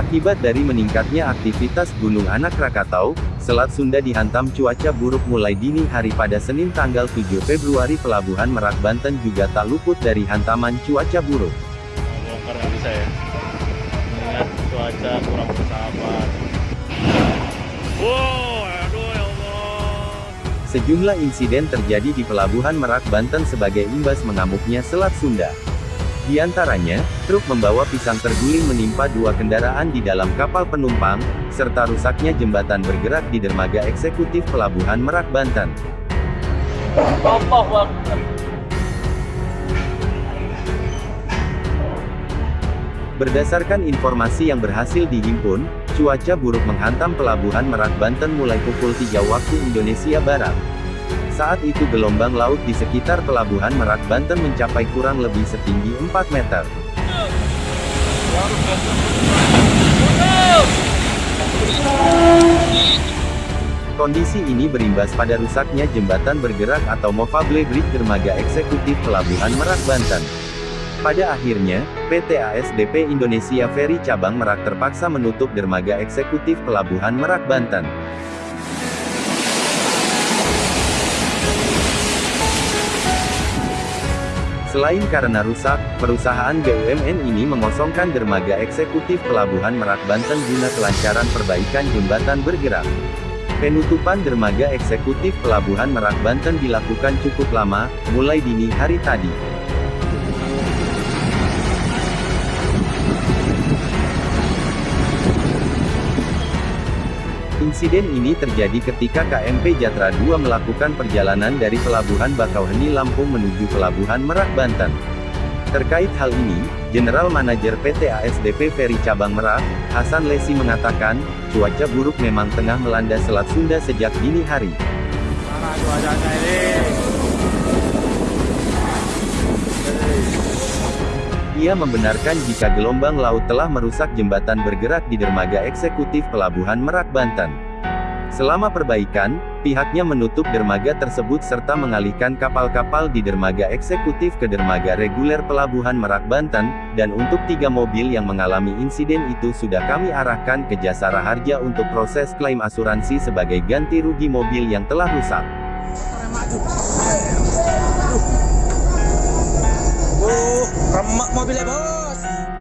Akibat dari meningkatnya aktivitas Gunung Anak Rakatau, Selat Sunda dihantam cuaca buruk mulai dini hari pada Senin tanggal 7 Februari Pelabuhan Merak Banten juga tak luput dari hantaman cuaca buruk. bongkar nggak bisa ya mengingat cuaca kurang bersahabat wow aduh ya Allah Sejumlah insiden terjadi di Pelabuhan Merak Banten sebagai imbas mengamuknya Selat Sunda. Di antaranya, truk membawa pisang terguling menimpa dua kendaraan di dalam kapal penumpang, serta rusaknya jembatan bergerak di dermaga eksekutif Pelabuhan Merak Banten. Berdasarkan informasi yang berhasil dihimpun, cuaca buruk menghantam Pelabuhan Merak Banten mulai pukul 3 waktu Indonesia Barat. Saat itu gelombang laut di sekitar Pelabuhan Merak Banten mencapai kurang lebih setinggi 4 meter. Kondisi ini berimbas pada rusaknya jembatan bergerak atau Movable Bridge dermaga eksekutif Pelabuhan Merak Banten. Pada akhirnya, PT ASDP Indonesia Ferry Cabang Merak terpaksa menutup dermaga eksekutif Pelabuhan Merak Banten. Selain karena rusak, perusahaan BUMN ini mengosongkan dermaga eksekutif Pelabuhan Merak Banten guna kelancaran perbaikan jembatan bergerak. Penutupan dermaga eksekutif Pelabuhan Merak Banten dilakukan cukup lama, mulai dini hari tadi. Insiden ini terjadi ketika KMP Jatra 2 melakukan perjalanan dari Pelabuhan Bakauheni Lampung menuju Pelabuhan Merak Banten. Terkait hal ini, General Manager PT ASDP Ferry Cabang Merak, Hasan Lesi mengatakan, cuaca buruk memang tengah melanda Selat Sunda sejak dini hari. Ia membenarkan jika gelombang laut telah merusak jembatan bergerak di dermaga eksekutif Pelabuhan Merak Banten. Selama perbaikan, pihaknya menutup dermaga tersebut serta mengalihkan kapal-kapal di dermaga eksekutif ke dermaga reguler Pelabuhan Merak Banten, dan untuk tiga mobil yang mengalami insiden itu sudah kami arahkan ke Jasara Harja untuk proses klaim asuransi sebagai ganti rugi mobil yang telah rusak. more apa?